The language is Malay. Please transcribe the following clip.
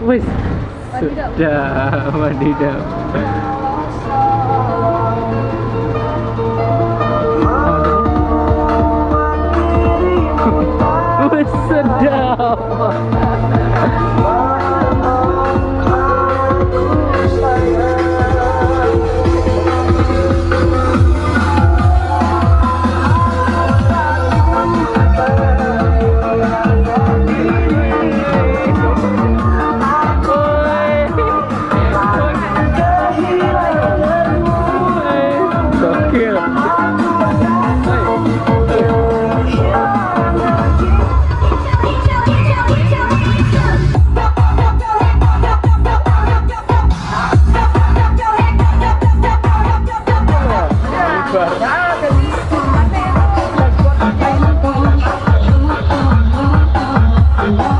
Wes. Sudah, wadidaw. Allah.